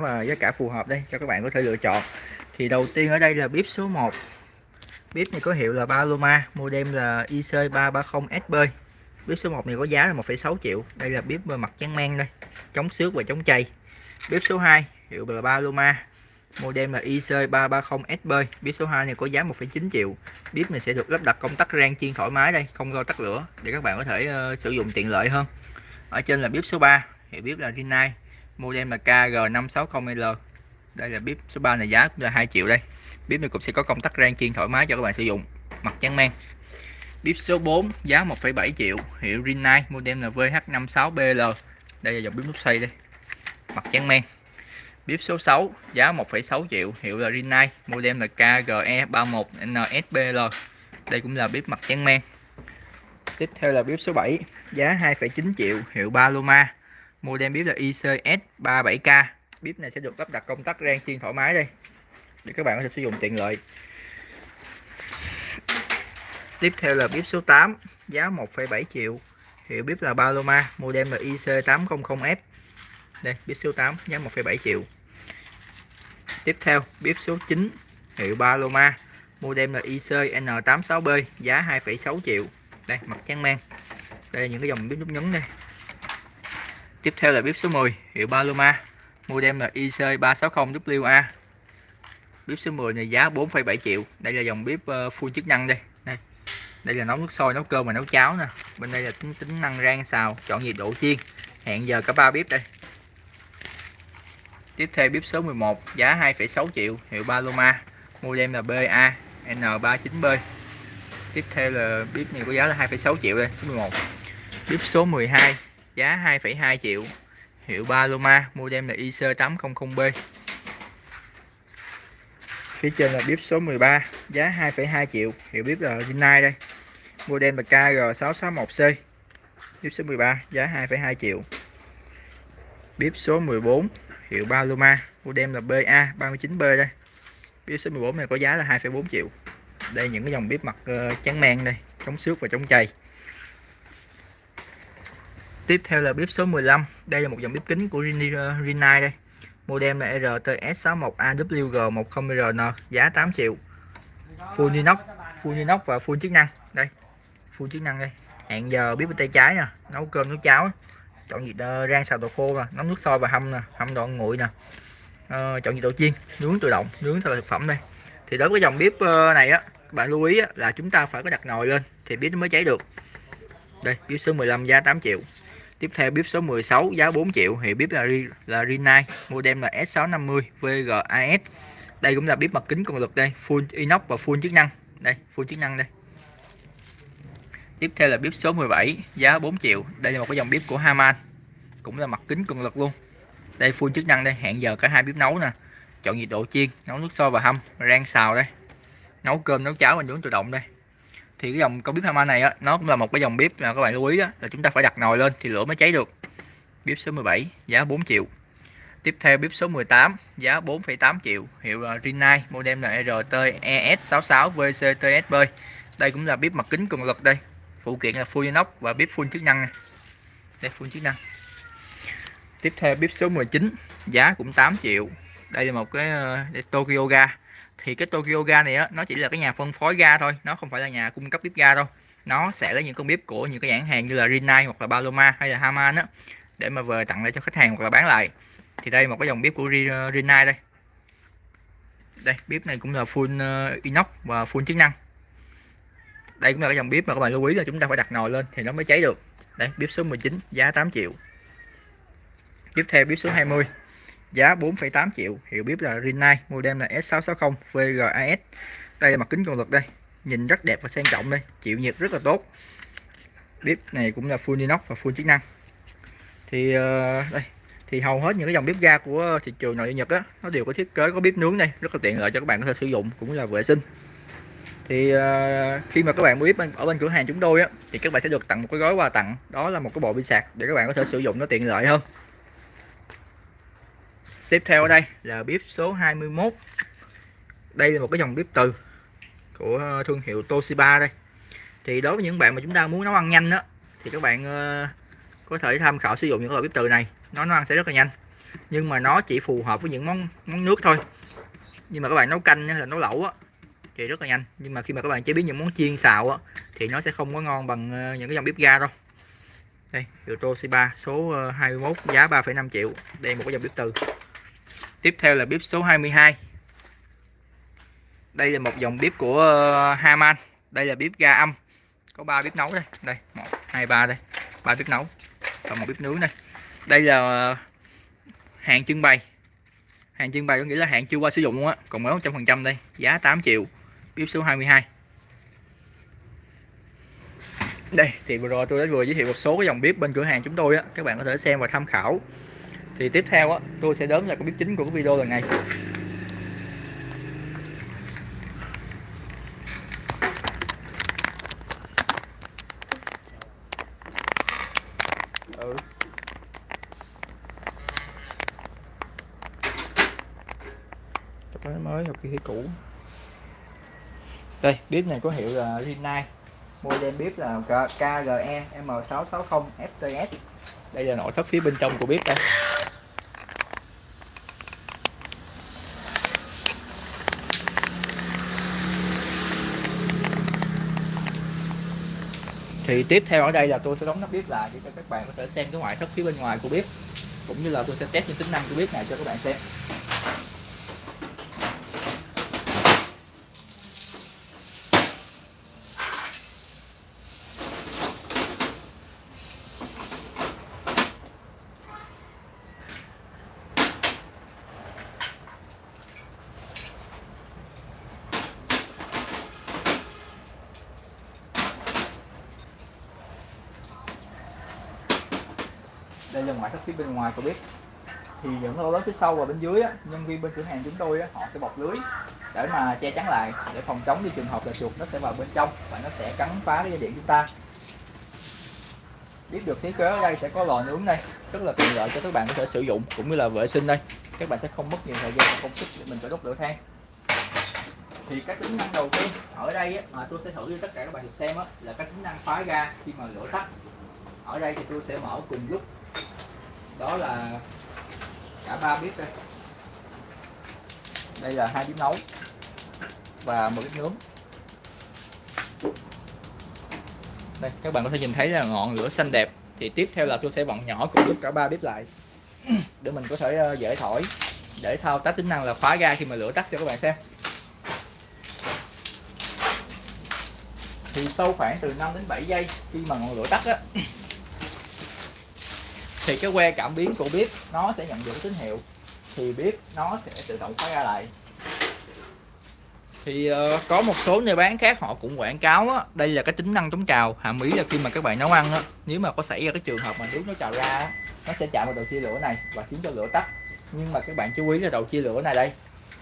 và giá cả phù hợp đây cho các bạn có thể lựa chọn. Thì đầu tiên ở đây là bếp số 1 bếp này có hiệu là Paloma model là IC330SB bếp số 1 này có giá là 1,6 triệu. Đây là bếp mặt trắng men đây chống xước và chống chày. Bếp số 2 hiệu là Paloma model là IC330SB bếp số 2 này có giá 1,9 triệu. Bếp này sẽ được lắp đặt công tắc rang chiên thoải mái đây không lo tắt lửa để các bạn có thể uh, sử dụng tiện lợi hơn. Ở trên là bếp số 3 hiệu bếp là Rinnai model là KG560L đây là bếp số 3 này giá cũng là 2 triệu đây. Bếp này cũng sẽ có công tắc rang chiên thoải mái cho các bạn sử dụng mặt trắng men. Bếp số 4 giá 1,7 triệu hiệu Rinnai model là VH56BL đây là dòng bếp nút xoay đây mặt trắng men. Bếp số 6 giá 1,6 triệu hiệu là Rinnai model là KGE31NSBL đây cũng là bếp mặt trắng men. Tiếp theo là bếp số 7 giá 2,9 triệu hiệu Paloma model bếp là ICS37K bếp này sẽ được lắp đặt công tắc rang chiên thoải mái đây để các bạn có thể sử dụng tiện lợi. Tiếp theo là bếp số 8 giá 1,7 triệu. Hiệu bếp là Paloma model là IC800F đây bếp số 8 giá 1,7 triệu. Tiếp theo bếp số 9 hiệu Paloma model là IC N86B giá 2,6 triệu. Đây mặt trắng men đây là những cái dòng bếp nút nhấn đây tiếp theo là bếp số 10 hiệu Paloma model là IC360WA bếp số 10 này giá 4,7 triệu. Đây là dòng bếp ờ, full chức năng đây. Đây đây là nấu nước sôi nấu cơm và nấu cháo nè. Bên đây là tính tính năng rang xào chọn nhiệt độ chiên. Hẹn giờ cả ba bếp đây. Tiếp theo bếp số 11 giá 2,6 triệu hiệu Paloma model là BA N39B tiếp theo là bếp này có giá là 2,6 triệu đây số 11 bếp số 12 giá 2,2 triệu. Hiệu Paloma model là IC800B phía trên là bếp số 13 giá 2,2 triệu. Hiệu bếp là Rinnai đây. Model là KG661C bếp số 13 giá 2,2 triệu. Bếp số 14 hiệu Paloma model là BA39B đây. Bếp số 14 này có giá là 2,4 triệu. Đây những cái dòng bếp mặt uh, trắng men đây chống xước và chống chày tiếp theo là bếp số 15 đây là một dòng bếp kính của Rinnai ờ, đây. Model là RTS61AWG10RN giá 8 triệu. Full inox full inox và full chức năng. Đây full chức năng đây. Hẹn giờ bếp bên tay trái nè nấu cơm nấu cháo. Chọn nhiệt ờ, rang xào đồ khô nè nấu nước sôi và hâm nè hâm đồ nguội nè. Ờ, chọn nhiệt độ chiên nướng tự động nướng theo thực phẩm đây. Thì đối với dòng bếp ờ, này á bạn lưu ý á, là chúng ta phải có đặt nồi lên thì bếp nó mới cháy được. Đây bếp số 15 giá 8 triệu tiếp theo bếp số 16 giá 4 triệu thì bếp là là Rinnai model là S650 VGAS đây cũng là bếp mặt kính cường lực đây, full inox và full chức năng. Đây, full chức năng đây. Tiếp theo là bếp số 17 giá 4 triệu. Đây là một cái dòng bếp của Haman, cũng là mặt kính cường lực luôn. Đây, full chức năng đây, hẹn giờ cả hai bếp nấu nè. Chọn nhiệt độ chiên, nấu nước sôi và hâm, rang xào đây. Nấu cơm, nấu cháo và nướng tự động đây thì cái dòng con bếp Hama này á nó cũng là một cái dòng bếp là các bạn lưu ý á, là chúng ta phải đặt nồi lên thì lửa mới cháy được. Bếp số 17 giá 4 triệu. Tiếp theo bếp số 18 giá 4,8 triệu. Hiệu Rinnai model là RT ES66 VCTSB đây cũng là bếp mặt kính cường lực đây. Phụ kiện là full inox và bếp full chức năng này. đây full chức năng. Tiếp theo bếp số 19 giá cũng 8 triệu. Đây là một cái uh, Tokyo ga thì cái Tokyo ga này á, nó chỉ là cái nhà phân phối ga thôi, nó không phải là nhà cung cấp bếp ga đâu. Nó sẽ lấy những con bếp của những cái nhãn hàng như là Rinnai hoặc là Paloma hay là Haman á, để mà về tặng lại cho khách hàng hoặc là bán lại. Thì đây, một cái dòng bếp của ờ, Rinnai đây. Đây, bếp này cũng là full ờ, inox và full chức năng. Đây cũng là cái dòng bếp mà các bạn lưu ý là chúng ta phải đặt nồi lên thì nó mới cháy được. Đây, bếp số 19 giá 8 triệu. Tiếp theo bếp số 20 giá 4,8 triệu. Hiệu bếp là Rinnai model là S660 VGAS đây là mặt kính cường lực đây. Nhìn rất đẹp và sang trọng đây. Chịu nhiệt rất là tốt. Bếp này cũng là full inox và full chức năng. Thì ờ, đây. Thì hầu hết những cái dòng bếp ga của thị trường nội địa Nhật á nó đều có thiết kế có bếp nướng đây. Rất là tiện lợi cho các bạn có thể sử dụng cũng là vệ sinh. Thì uh, khi mà các bạn mua bếp ở bên cửa hàng chúng tôi á thì các bạn sẽ được tặng một cái gói quà tặng. Đó là một cái bộ pin sạc để các bạn có thể sử dụng nó tiện lợi hơn tiếp theo ở đây là bếp số 21 đây là một cái dòng bếp từ của ờ, thương hiệu Toshiba đây. Thì đối với những bạn mà chúng ta muốn nấu ăn nhanh đó thì các bạn ờ, có thể tham khảo sử dụng những loại bếp từ này. Nó nấu ăn sẽ rất là nhanh. Nhưng mà nó chỉ phù hợp với những món món nước thôi. Nhưng mà các bạn nấu canh hay là nấu lẩu á thì rất là nhanh. Nhưng mà khi mà các bạn chế biến những món chiên xào á thì nó sẽ không có ngon bằng ờ, những cái dòng bếp ga đâu. Đây Euro C3 số 21 giá 3,5 triệu. Đây một cái dòng bếp từ tiếp theo là bếp số 22 đây là một dòng bếp của ờ, Haman. Đây là bếp ga âm. Có ba bếp nấu đây. Đây, một, hai, ba đây. Ba bếp nấu. Và một bếp nướng đây. Đây là ờ, hàng trưng bày. Hàng trưng bày có nghĩa là hàng chưa qua sử dụng luôn á. Còn mới 100% đây. Giá 8 triệu. Bếp số 22 đây, thì vừa rồi tôi đã vừa giới thiệu một số cái dòng bếp bên cửa hàng chúng tôi á. Các bạn có thể xem và tham khảo thì tiếp theo á, tôi sẽ đến là cái bếp chính của cái video lần này. Ừ. mới một cái cũ. Đây, bếp này có hiệu là Rinnai. Model bếp là KGE M660 FTS đây là nội thất phía bên trong của bếp đây. Thì tiếp theo ở đây là tôi sẽ đóng nắp bếp lại để cho các bạn có thể xem cái ngoại thất phía bên ngoài của bếp. Cũng như là tôi sẽ test những tính năng của bếp này cho các bạn xem. Đây là ngoại thất phía bên ngoài của bếp thì những lỗ lớn phía sau và bên dưới á, nhân viên bên cửa hàng chúng tôi á, họ sẽ bọc lưới để mà che chắn lại để phòng chống đi trường hợp là chuột nó sẽ vào bên trong và nó sẽ cắn phá cái dây điện chúng ta. Biết được thiết kế ở đây sẽ có lò nướng đây rất là tiện lợi cho các bạn có thể sử dụng cũng như là vệ sinh đây. Các bạn sẽ không mất nhiều thời gian và công sức để mình phải đốt lửa than. Thì cái tính năng đầu tiên ở đây á, mà tôi sẽ thử cho tất cả các bạn được xem á, là cái tính năng khóa ga khi mà lửa tắt. Ở đây thì tôi sẽ mở cùng lúc đó là cả ba bếp đây. Đây là hai bếp nấu và một bếp nướng. Đây, các bạn có thể nhìn thấy là ngọn lửa xanh đẹp. Thì tiếp theo là tôi sẽ vặn nhỏ cùng lúc cả ba bếp lại. Để mình có thể ờ, dễ thổi, để thao tác tính năng là khóa ga khi mà lửa tắt cho các bạn xem. Thì sau khoảng từ 5 đến 7 giây khi mà ngọn lửa tắt á thì cái que cảm biến của bếp nó sẽ nhận được tín hiệu. Thì bếp nó sẽ tự động khóa ra lại. Thì uh, có một số nơi bán khác họ cũng quảng cáo á, đây là cái tính năng chống trào. Hàm ý là khi mà các bạn nấu ăn á, nếu mà có xảy ra cái trường hợp mà nước nó trào ra á, nó sẽ chạm vào đầu chia lửa này và khiến cho lửa tắt. Nhưng mà các bạn chú ý là đầu chia lửa này đây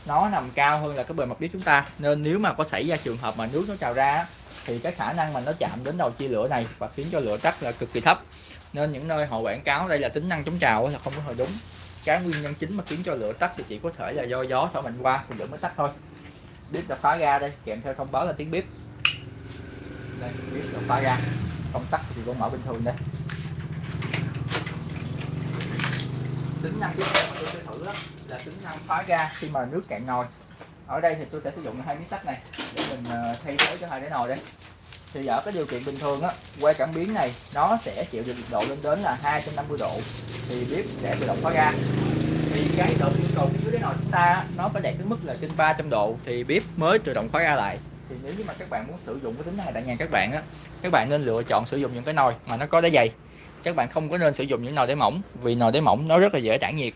nó nằm cao hơn là cái bề mặt bếp chúng ta. Nên nếu mà có xảy ra trường hợp mà nước nó trào ra thì cái khả năng mà nó chạm đến đầu chia lửa này và khiến cho lửa tắt là cực kỳ thấp nên những nơi họ quảng cáo đây là tính năng chống trào là không có hồi đúng. Cái nguyên nhân chính mà khiến cho lửa tắt thì chỉ có thể là do gió thổi mạnh qua thì lửa mới tắt thôi. Bếp đã phá ra đây, kèm theo thông báo là tiếng bếp. Đây, bếp đã phá ra không tắt thì vẫn mở bình thường đây. Tính năng tiếp theo mà tôi sẽ thử đó là tính năng phá ra khi mà nước cạn nồi. Ở đây thì tôi sẽ sử dụng hai miếng sắt này để mình ờ, thay thế cho hai cái nồi đây thì ở cái điều kiện bình thường á que cảm biến này, nó sẽ chịu được nhiệt độ lên đến là 250 độ, thì bếp sẽ tự động khóa ga thì cái độ yêu cầu phía dưới cái nồi chúng ta nó phải đạt đến mức là trên 300 độ, thì bếp mới tự động khóa ga lại. Thì nếu như mà các bạn muốn sử dụng cái tính này tại nhà các bạn á, các bạn nên lựa chọn sử dụng những cái nồi mà nó có đáy dày. Các bạn không có nên sử dụng những nồi đáy mỏng, vì nồi đáy mỏng nó rất là dễ tản nhiệt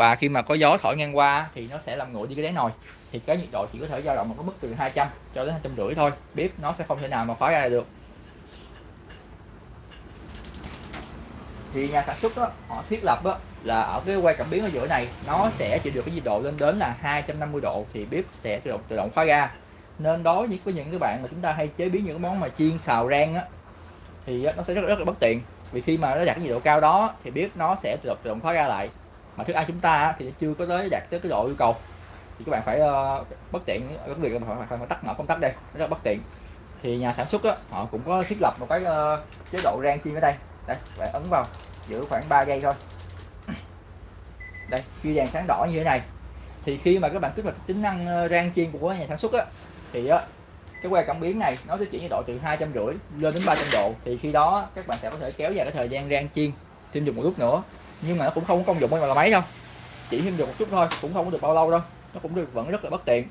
và khi mà có gió thổi ngang qua thì nó sẽ làm nguội đi cái đáy nồi. Thì cái nhiệt độ chỉ có thể dao động một cái mức từ 200 cho đến 250 thôi. Bếp nó sẽ không thể nào mà khóa ra được. Thì nhà sản xuất đó, họ thiết lập đó, là ở cái quay cảm biến ở giữa này nó sẽ chịu được cái nhiệt độ lên đến là 250 độ thì bếp sẽ tự động tự động khóa ga nên đối với những cái bạn mà chúng ta hay chế biến những cái món mà chiên xào rang á thì nó sẽ rất rất là bất tiện. Vì khi mà nó đạt cái nhiệt độ cao đó thì bếp nó sẽ tự động, tự động khóa ga lại mà thức ăn chúng ta thì chưa có tới đạt tới cái độ yêu cầu. Thì các bạn phải uh, bất tiện cái việc phải, phải, phải tắt mở công tắc đây rất bất tiện. Thì nhà sản xuất á, họ cũng có thiết lập một cái uh, chế độ rang chiên ở đây. Đây bạn ấn vào giữ khoảng 3 giây thôi. Đây khi đèn sáng đỏ như thế này thì khi mà các bạn kích hoạt tính năng ờ, rang chiên của nhà sản xuất á thì á cái que cảm biến này nó sẽ chuyển nhiệt độ từ hai trăm rưỡi lên đến 300 độ. Thì khi đó các bạn sẽ có thể kéo dài cái thời gian rang chiên thêm dùng một lúc nữa nhưng mà nó cũng không có công dụng như là máy đâu. Chỉ thêm được một chút thôi cũng không có được bao lâu đâu. Nó cũng được vẫn rất là bất tiện.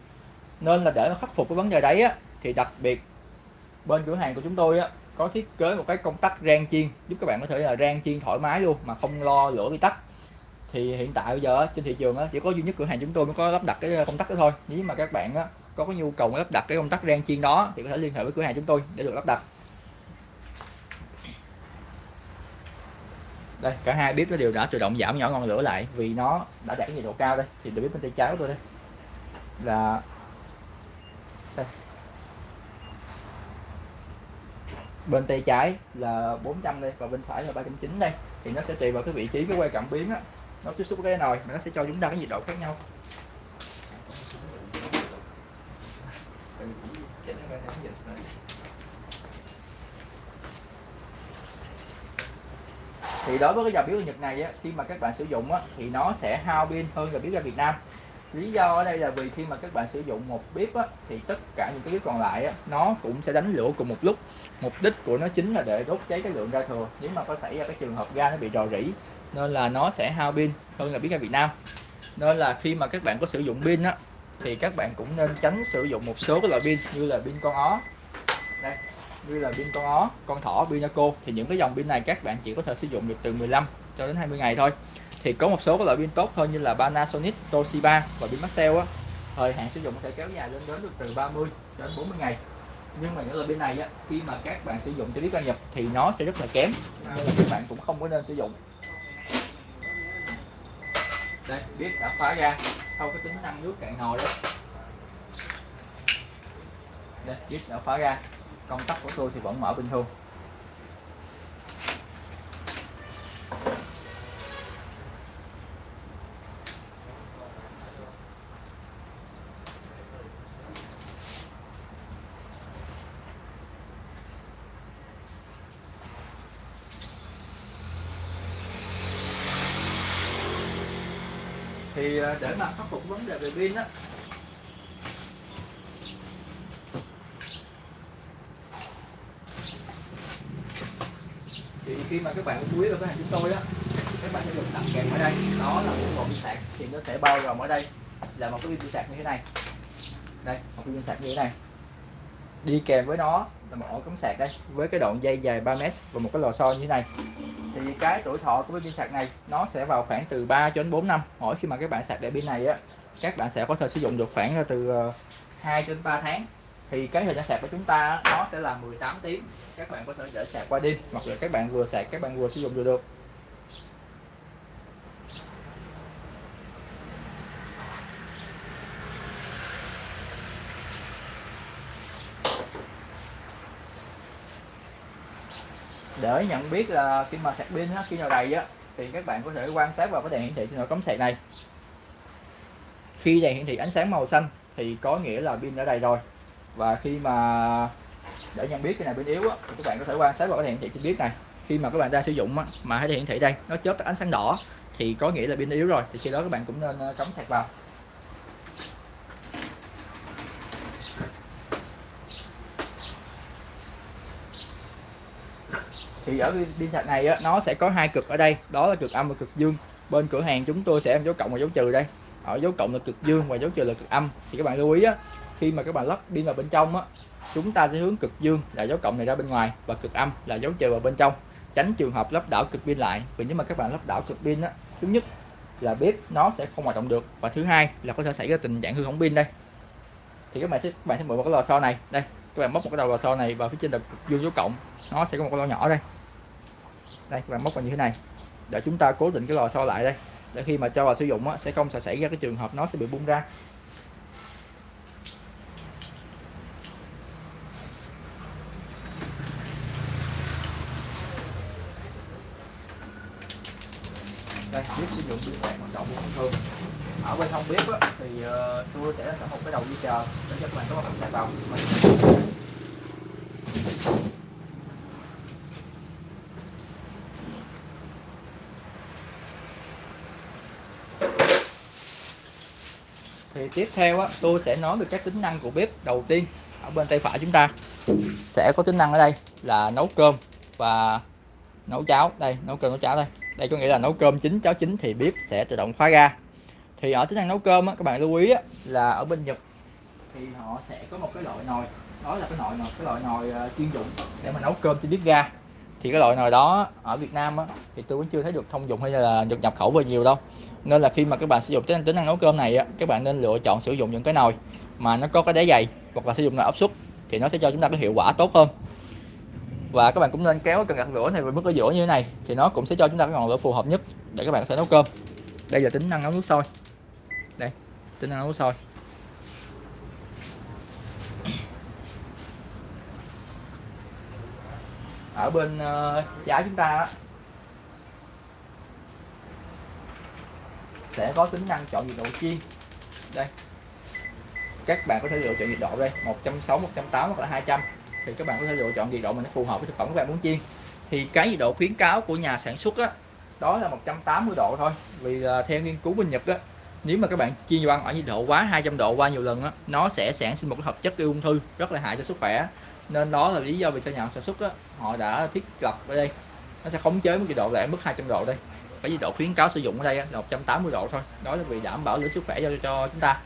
Nên là để khắc phục cái vấn đề đấy á thì đặc biệt bên cửa hàng của chúng tôi á có thiết kế một cái công tắc rang chiên. Giúp các bạn có thể là rang chiên thoải mái luôn mà không lo lửa bị tắt. Thì hiện tại bây giờ trên thị trường á, chỉ có duy nhất cửa hàng chúng tôi mới có lắp đặt cái công tắc đó thôi. Nếu mà các bạn á, có cái nhu cầu lắp đặt cái công tắc rang chiên đó thì có thể liên hệ với cửa hàng chúng tôi để được lắp đặt. Đây, cả hai bếp nó đều đã tự động giảm nhỏ ngọn lửa lại vì nó đã đạt cái nhiệt độ cao đây. Thì được bếp bên tay trái tôi đây. Là đây. bên tay trái là 400 đây và bên phải là 390 đây. Thì nó sẽ tùy vào cái vị trí, cái quay cảm biến á. Nó tiếp xúc với cái nồi mà nó sẽ cho chúng ta cái nhiệt độ khác nhau. Thì đối với cái dòng bếp Nhật này á, khi mà các bạn sử dụng á, thì nó sẽ hao pin hơn dòng bếp ra Việt Nam. Lý do ở đây là vì khi mà các bạn sử dụng một bếp á, thì tất cả những cái bếp còn lại á, nó cũng sẽ đánh lửa cùng một lúc. Mục đích của nó chính là để đốt cháy cái lượng ga thừa. Nếu mà có xảy ra cái trường hợp ga nó bị rò rỉ nên là nó sẽ hao pin hơn là bếp ga Việt Nam. Nên là khi mà các bạn có sử dụng pin á thì các bạn cũng nên tránh sử dụng một số cái loại pin như là pin con ó. Đây như là pin con ó con thỏ pinaco thì những cái dòng pin này các bạn chỉ có thể sử dụng được từ 15 cho đến 20 ngày thôi. Thì có một số các loại pin tốt hơn như là Panasonic, Toshiba và pin Maxell á. Thời hạn sử dụng có thể kéo dài lên đến được từ 30 đến 40 ngày. Nhưng mà những loại pin này á khi mà các bạn sử dụng cho bếp đăng nhập thì nó sẽ rất là kém. Nên là các bạn cũng không có nên sử dụng. Đây biết đã khóa ra sau cái tính năng nước cạn nồi đó. Đây biết đã khóa ra công tắc của tôi thì vẫn mở bình thường. Thì à, để mà khắc phục vấn đề về pin á thì khi mà các bạn quý vào cái hàng chúng tôi á, các bạn sẽ được tặng kèm ở đây. Đó là một bộ pin sạc, thì nó sẽ bao gồm ở đây là một cái pin sạc như thế này. Đây, một cái pin sạc như thế này. Đi kèm với nó là một ổ cắm sạc đây, với cái đoạn dây dài 3 mét và một cái lò xo như thế này. Thì cái tuổi thọ của cái pin sạc này, nó sẽ vào khoảng từ 3 cho đến 4 năm. Mỗi khi mà các bạn sạc để pin này á, các bạn sẽ có thể sử dụng được khoảng từ ờ, 2 đến 3 tháng thì cái thời gian sạc của chúng ta nó sẽ là 18 tiếng các bạn có thể để sạc qua đêm, hoặc là các bạn vừa sạc, các bạn vừa sử dụng vừa được. Để nhận biết là khi mà sạc pin khi nào đầy á, thì các bạn có thể quan sát vào cái đèn hiển thị trên nồi cắm sạc này. Khi đèn hiển thị ánh sáng màu xanh, thì có nghĩa là pin đã đầy rồi và khi mà để nhận biết cái này bên yếu á, thì các bạn có thể quan sát vào cái đèn hiển thị trên bếp này. Khi mà các bạn đang sử dụng á, mà cái đèn hiển thị đây nó chớp ánh sáng đỏ thì có nghĩa là pin yếu rồi thì khi đó các bạn cũng nên ờ, cắm sạc vào. Thì ở pin sạc này á, nó sẽ có hai cực ở đây đó là cực âm và cực dương. Bên cửa hàng chúng tôi sẽ dấu cộng và dấu trừ đây. Ở dấu cộng là cực dương và dấu trừ là cực âm. Thì các bạn lưu ý á, khi mà các bạn lắp pin vào bên trong á, chúng ta sẽ hướng cực dương là dấu cộng này ra bên ngoài và cực âm là dấu trừ vào bên trong tránh trường hợp lắp đảo cực pin lại. Vì nếu mà các bạn lắp đảo cực pin á thứ nhất là bếp nó sẽ không hoạt động được và thứ hai là có thể xảy ra tình trạng hư hỏng pin đây. Thì các bạn sẽ các bạn sẽ mượn một cái lò xo này. Đây các bạn móc một cái đầu lò xo này vào phía trên là dương dấu cộng nó sẽ có một cái lò nhỏ đây. Đây các bạn móc vào như thế này để chúng ta cố định cái lò xo lại đây. Để khi mà cho vào sử dụng á, sẽ không xảy ra cái trường hợp nó sẽ bị bung ra đây biết sử dụng pin sạc hoạt động bình thường ở bên không bếp á, thì uh, tôi sẽ có một cái đầu dây chờ để cho các bạn có một sạc vào thì tiếp theo á tôi sẽ nói về các tính năng của bếp đầu tiên ở bên tay phải chúng ta. Sẽ có tính năng ở đây là nấu cơm và nấu cháo đây nấu cơm nấu cháo đây đây có nghĩa là nấu cơm chín cháo chín thì bếp sẽ tự động khóa ga thì ở tính năng nấu cơm á, các bạn lưu ý á, là ở bên Nhật thì họ sẽ có một cái loại nồi đó là cái nồi nồi cái loại nồi uh, chuyên dụng để mà nấu cơm trên bếp ga. Thì cái loại nồi đó ở Việt Nam á, thì tôi vẫn chưa thấy được thông dụng hay là được nhập khẩu về nhiều đâu. Nên là khi mà các bạn sử dụng tính, tính năng nấu cơm này á, các bạn nên lựa chọn sử dụng những cái nồi mà nó có cái đáy dày hoặc là sử dụng nồi áp suất thì nó sẽ cho chúng ta cái hiệu quả tốt hơn và các bạn cũng nên kéo cần gạt lửa này về mức ở giữa như thế này thì nó cũng sẽ cho chúng ta cái ngọn lửa phù hợp nhất để các bạn có thể nấu cơm. Đây là tính năng nấu nước sôi. Đây tính năng nấu nước sôi. Ở bên uh, trái chúng ta sẽ có tính năng chọn nhiệt độ chiên. Đây các bạn có thể lựa chọn nhiệt độ đây 160 180 hoặc là 200 thì các bạn có thể lựa chọn nhiệt độ mà nó phù hợp với thực phẩm các bạn muốn chiên. Thì cái nhiệt độ khuyến cáo của nhà sản xuất á, đó là 180 độ thôi. Vì uh, theo nghiên cứu bên Nhật á, nếu mà các bạn chiên đồ ăn ở nhiệt độ quá 200 độ qua nhiều lần á, nó sẽ sản sinh một cái hợp chất gây ung thư rất là hại cho sức khỏe. Nên đó là lý do vì sao nhà sản xuất á, họ đã thiết lập ở đây. Nó sẽ khống chế một nhiệt độ lại mức 200 độ đây. Cái nhiệt độ khuyến cáo sử dụng ở đây là 180 độ thôi. Đó là vì đảm bảo được sức khỏe cho cho chúng ta.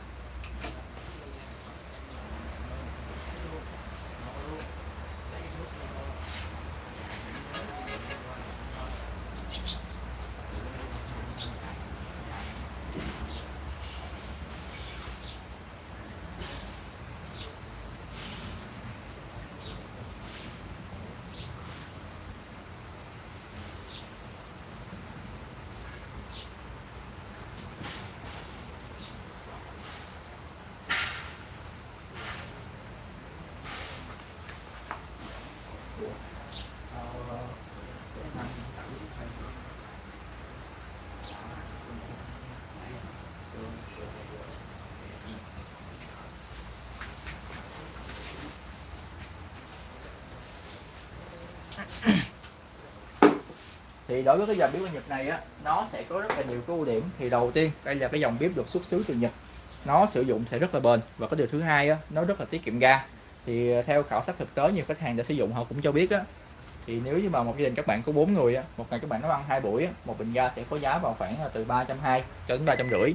Thì đối với cái dòng bếp của Nhật này á nó sẽ có rất là nhiều cái ưu điểm. Thì đầu tiên đây là cái dòng bếp được xuất xứ từ Nhật. Nó sử dụng sẽ rất là bền. Và cái điều thứ hai á nó rất là tiết kiệm ga. Thì à, theo khảo sát thực tế nhiều khách hàng đã sử dụng họ cũng cho biết á. Thì nếu như mà một gia đình các bạn có bốn người á một ngày các bạn nấu ăn hai buổi á một bình ga sẽ có giá vào khoảng là từ ba trăm hai cho đến ba trăm rưỡi.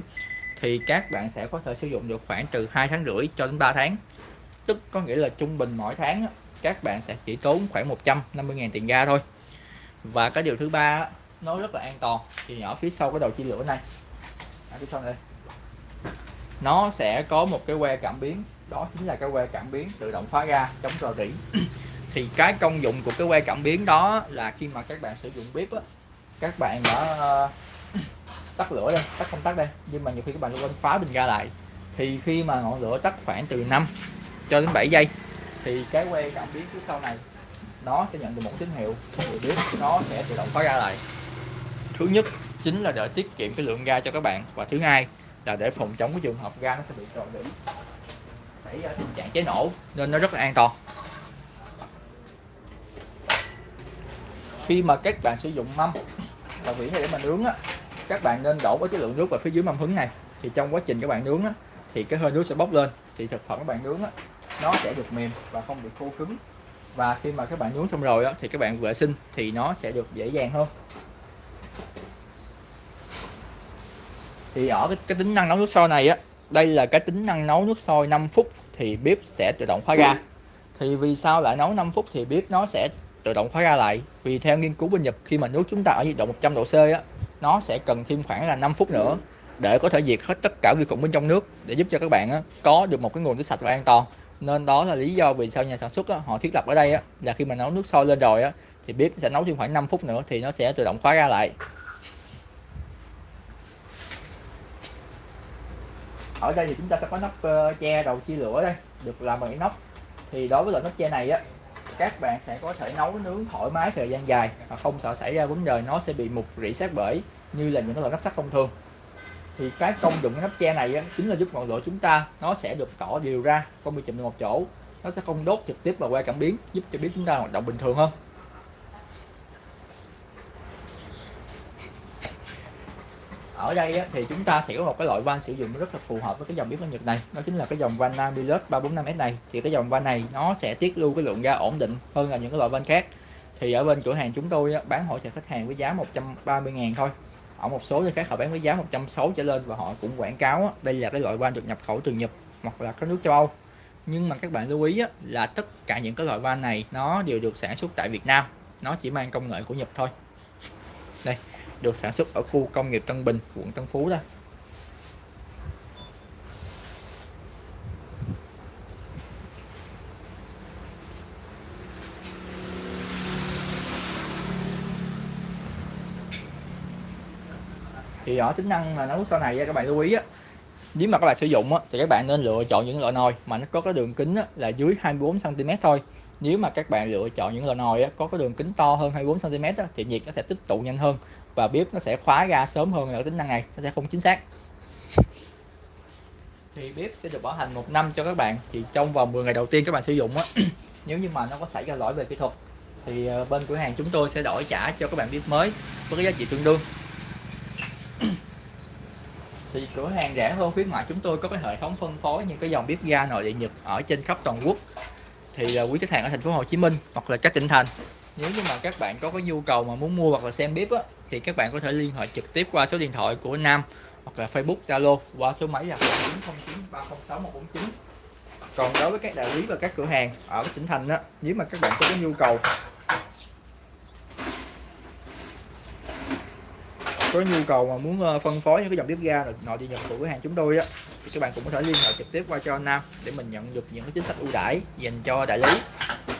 Thì các bạn sẽ có thể sử dụng được khoảng từ hai tháng rưỡi cho đến 3 tháng. Tức có nghĩa là trung bình mỗi tháng á, các bạn sẽ chỉ tốn khoảng 150.000 tiền ga thôi. Và cái điều thứ ba nó rất là an toàn. Thì ở phía sau cái đầu chia lửa này. Ở phía sau đây. Nó sẽ có một cái que cảm biến. Đó chính là cái que cảm biến tự động khóa ga chống rò rỉ. Thì cái công dụng của cái que cảm biến đó là khi mà các bạn sử dụng bếp á, các bạn đã, tắt lửa đây, tắt không tắt đây. Nhưng mà nhiều khi các bạn quên khóa bình ga lại. Thì khi mà ngọn lửa tắt khoảng từ 5 cho đến 7 giây thì cái que cảm biến phía sau này, nó sẽ nhận được một tín hiệu. Thì biết nó sẽ tự động khóa ga lại. Thứ nhất chính là để tiết kiệm cái lượng ga cho các bạn. Và thứ hai là để phòng chống cái trường hợp ga nó sẽ bị trộn điểm xảy ra tình trạng cháy nổ nên nó rất là an toàn. Khi mà các bạn sử dụng mâm và vỉ này để mà nướng á, các bạn nên đổ với cái lượng nước vào phía dưới mâm hứng này. Thì trong quá trình các bạn nướng á, thì cái hơi nước sẽ bốc lên. Thì thực phẩm các bạn nướng á nó sẽ được mềm và không bị khô cứng. Và khi mà các bạn nướng xong rồi đó, thì các bạn vệ sinh thì nó sẽ được dễ dàng hơn. Thì ở cái, cái tính năng nấu nước sôi này á đây là cái tính năng nấu nước sôi 5 phút thì bếp sẽ tự động khóa ga thì vì sao lại nấu 5 phút thì bếp nó sẽ tự động khóa ga lại? Vì theo nghiên cứu bên Nhật khi mà nước chúng ta ở nhiệt độ 100 độ C á nó sẽ cần thêm khoảng là 5 phút nữa để có thể diệt hết tất cả vi khuẩn bên trong nước để giúp cho các bạn á, có được một cái nguồn nước sạch và an toàn nên đó là lý do vì sao nhà sản xuất á, họ thiết lập ở đây á, là khi mà nấu nước sôi lên rồi á, thì bếp sẽ nấu thêm khoảng 5 phút nữa thì nó sẽ tự động khóa ra lại. Ở đây thì chúng ta sẽ có nắp uh, che đầu chia lửa đây được làm bằng inox thì đối với loại nắp che này á các bạn sẽ có thể nấu nướng thoải mái thời gian dài và không sợ xảy ra vấn đề nó sẽ bị mục rỉ sát bể như là những cái loại nắp sắt thông thường thì cái công dụng cái nắp che này á, chính là giúp ngọn lửa chúng ta nó sẽ được tỏ đều ra không bị chụm vào một chỗ. Nó sẽ không đốt trực tiếp vào que cảm biến giúp cho biết chúng ta hoạt động bình thường hơn. Ở đây á, thì chúng ta sẽ có một cái loại van sử dụng rất là phù hợp với cái dòng bếp Nhật này. Đó chính là cái dòng van Namilus 345S này. Thì cái dòng van này nó sẽ tiết lưu cái lượng ga ổn định hơn là những cái loại van khác. Thì ở bên cửa hàng chúng tôi á, bán hỗ trợ khách hàng với giá 130 ngàn thôi ở một số nơi khác họ bán với giá 160 trở lên và họ cũng quảng cáo á, đây là cái loại van được nhập khẩu từ Nhật hoặc là các nước châu Âu. Nhưng mà các bạn lưu ý á, là tất cả những cái loại van này nó đều được sản xuất tại Việt Nam. Nó chỉ mang công nghệ của Nhật thôi. Đây được sản xuất ở khu công nghiệp Tân Bình quận Tân Phú đây thì ở tính năng mà nấu sau này các bạn lưu ý á. Nếu mà các bạn sử dụng á, thì các bạn nên lựa chọn những loại nồi mà nó có cái đường kính á, là dưới 24 cm thôi. Nếu mà các bạn lựa chọn những loại nồi á, có cái đường kính to hơn 24 cm á, thì nhiệt nó sẽ tích tụ nhanh hơn và bếp nó sẽ khóa ra sớm hơn ở tính năng này nó sẽ không chính xác. Thì bếp sẽ được bảo hành một năm cho các bạn. Thì trong vòng 10 ngày đầu tiên các bạn sử dụng á nếu như mà nó có xảy ra lỗi về kỹ thuật thì ờ, bên cửa hàng chúng tôi sẽ đổi trả cho các bạn bếp mới với cái giá trị tương đương thì cửa hàng rẻ hơn khuyến mại chúng tôi có cái hệ thống phân phối những cái dòng bếp ga nội địa Nhật ở trên khắp toàn quốc. Thì à, quý khách hàng ở thành phố Hồ Chí Minh hoặc là các tỉnh thành nếu như mà các bạn có cái nhu cầu mà muốn mua hoặc là xem bếp á, thì các bạn có thể liên hệ trực tiếp qua số điện thoại của Nam hoặc là Facebook Zalo qua số máy là 0909306149 còn đối với các đại lý và các cửa hàng ở các tỉnh thành á nếu mà các bạn có cái nhu cầu có nhu cầu mà muốn ờ, phân phối những cái dòng bếp ga nội địa nhật của cửa hàng chúng tôi á, thì các bạn cũng có thể liên hệ trực tiếp qua cho anh Nam để mình nhận được những cái chính sách ưu đãi dành cho đại lý.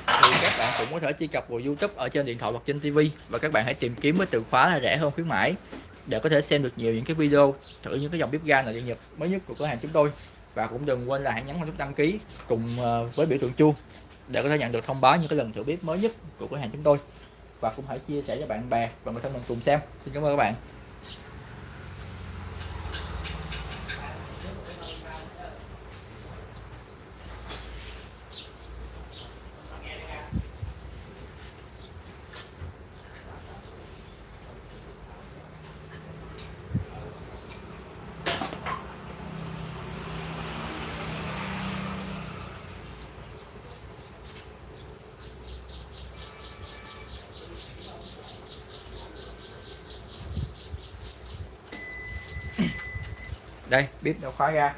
Thì các bạn cũng có thể truy cập vào YouTube ở trên điện thoại hoặc trên TV và các bạn hãy tìm kiếm với từ khóa là rẻ hơn khuyến mãi để có thể xem được nhiều những cái video thử những cái dòng bếp ga nội địa nhật mới nhất của cửa hàng chúng tôi. Và cũng đừng quên là hãy nhấn vào nút đăng ký cùng ờ, với biểu tượng chuông để có thể nhận được thông báo những cái lần thử bếp mới nhất của cửa hàng chúng tôi. Và cũng hãy chia sẻ cho bạn bè và người thân mình cùng xem. Xin cảm ơn các bạn. Đây bếp đã khóa ra.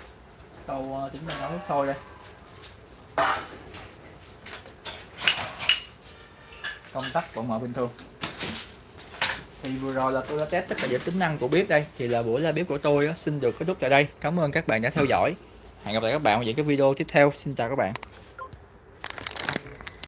Sau chúng ta nấu nước sôi đây. Công tắc vẫn mở bình thường. Thì vừa rồi là tôi đã test tất cả những tính năng của bếp đây. Thì là buổi ra bếp của tôi xin được kết thúc tại đây. Cảm ơn các bạn đã theo dõi. Hẹn gặp lại các bạn ở những cái video tiếp theo. Xin chào các bạn.